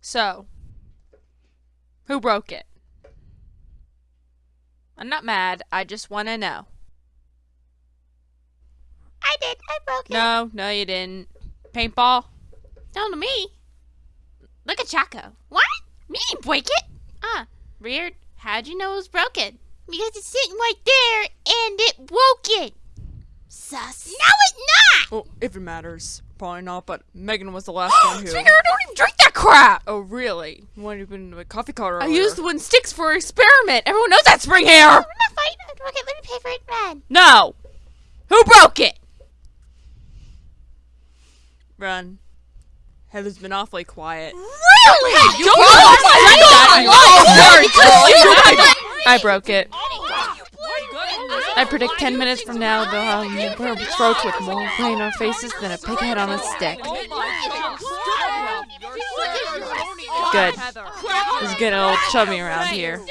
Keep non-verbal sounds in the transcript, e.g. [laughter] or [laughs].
So, who broke it? I'm not mad. I just want to know. I did. I broke it. No, no, you didn't. Paintball? Don't to me. Look at Chaco. What? Me didn't break it. Ah, weird. How'd you know it was broken? Because it's sitting right there and it broke it. Sus. No, it's not. Well, if it matters. Probably not, but Megan was the last one [gasps] who. Speaker, don't even drink that crap. Oh, really? What have you been to a coffee cutter? I used the one sticks for experiment. Everyone knows that spring hair. I'm not fighting. I broke it. Let me pay for it, man. No! Who broke it? Run. Heather's been awfully quiet. Really? You don't broke lie. it. Don't lie. [laughs] I broke it. I predict 10 minutes from now they'll have more throats with more gray in our faces than a pig head on a stick. Good. It's getting a little chummy around here.